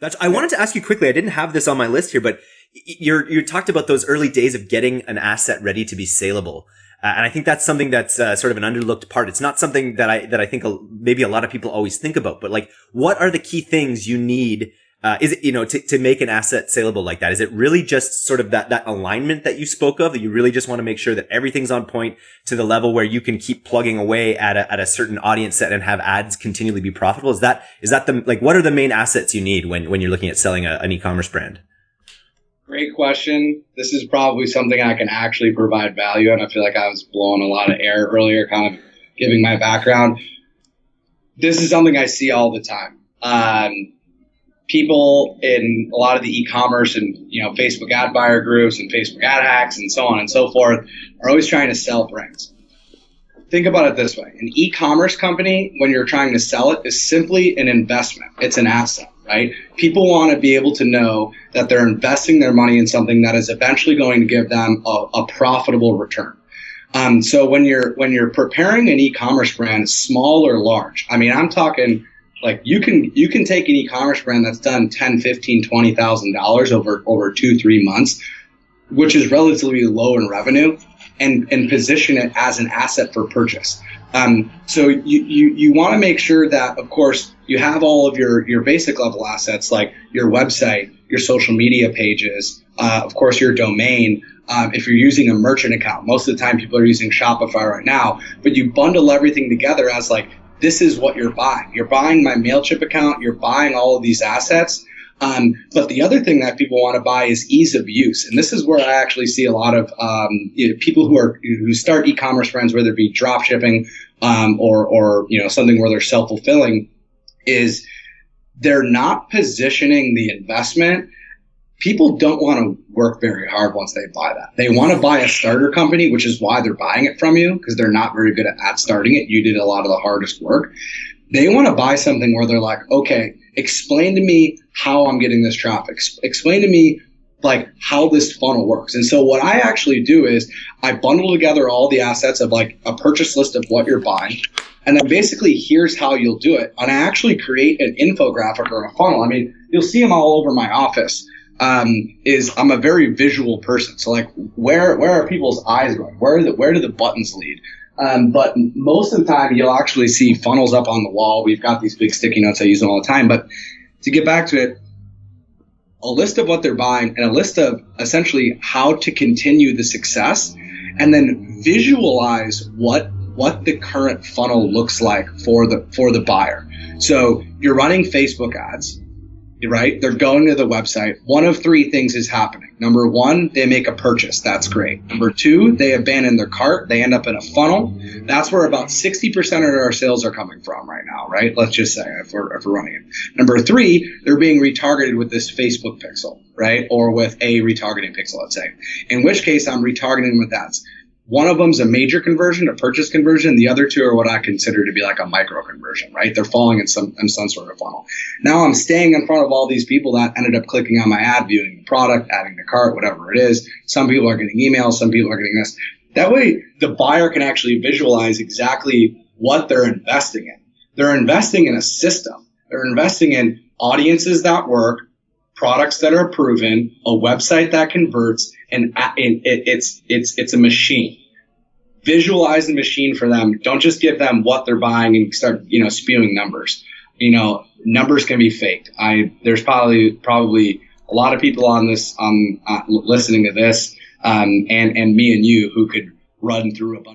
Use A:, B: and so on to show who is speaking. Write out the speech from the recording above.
A: That's, I wanted to ask you quickly. I didn't have this on my list here, but you're, you talked about those early days of getting an asset ready to be saleable. Uh, and I think that's something that's uh, sort of an underlooked part. It's not something that I, that I think a, maybe a lot of people always think about, but like, what are the key things you need uh, is it, you know, to, to make an asset saleable like that? Is it really just sort of that, that alignment that you spoke of that you really just want to make sure that everything's on point to the level where you can keep plugging away at a, at a certain audience set and have ads continually be profitable? Is that, is that the, like, what are the main assets you need when, when you're looking at selling a, an e-commerce brand?
B: Great question. This is probably something I can actually provide value and I feel like I was blowing a lot of air earlier, kind of giving my background. This is something I see all the time. Um, people in a lot of the e-commerce and you know Facebook ad buyer groups and Facebook ad hacks and so on and so forth are always trying to sell brands. Think about it this way: an e-commerce company, when you're trying to sell it, is simply an investment. It's an asset, right? People want to be able to know that they're investing their money in something that is eventually going to give them a, a profitable return. Um, so when you're when you're preparing an e-commerce brand, small or large, I mean, I'm talking like you can you can take an e-commerce brand that's done 10 15 20000 dollars over over two three months which is relatively low in revenue and and position it as an asset for purchase. Um, so you, you, you want to make sure that of course you have all of your your basic level assets like your website your social media pages uh, of course your domain um, if you're using a merchant account. Most of the time people are using shopify right now but you bundle everything together as like this is what you're buying. You're buying my MailChimp account, you're buying all of these assets. Um, but the other thing that people want to buy is ease of use, and this is where I actually see a lot of um, you know, people who are who start e-commerce brands, whether it be drop shipping um, or or you know something where they're self fulfilling, is they're not positioning the investment people don't want to work very hard once they buy that. They want to buy a starter company, which is why they're buying it from you because they're not very good at, starting it. You did a lot of the hardest work. They want to buy something where they're like, okay, explain to me how I'm getting this traffic. Explain to me like how this funnel works. And so what I actually do is I bundle together all the assets of like a purchase list of what you're buying. And then basically here's how you'll do it. And I actually create an infographic or a funnel. I mean, you'll see them all over my office um, is I'm a very visual person. So like, where where are people's eyes going? Where the, where do the buttons lead? Um, but most of the time, you'll actually see funnels up on the wall. We've got these big sticky notes. I use them all the time. But to get back to it, a list of what they're buying and a list of essentially how to continue the success, and then visualize what what the current funnel looks like for the for the buyer. So you're running Facebook ads right? They're going to the website. One of three things is happening. Number one, they make a purchase. That's great. Number two, they abandon their cart. They end up in a funnel. That's where about 60% of our sales are coming from right now, right? Let's just say if we're, if we're running it. Number three, they're being retargeted with this Facebook pixel, right? Or with a retargeting pixel, let's say. In which case, I'm retargeting with ads. One of them's a major conversion, a purchase conversion. The other two are what I consider to be like a micro conversion, right? They're falling in some in some sort of funnel. Now I'm staying in front of all these people that ended up clicking on my ad, viewing the product, adding the cart, whatever it is. Some people are getting emails, some people are getting this. That way, the buyer can actually visualize exactly what they're investing in. They're investing in a system. They're investing in audiences that work, products that are proven, a website that converts, and, it's it's it's a machine. Visualize the machine for them. Don't just give them what they're buying and start you know spewing numbers. You know numbers can be faked. I there's probably probably a lot of people on this um uh, listening to this um and and me and you who could run through a bunch.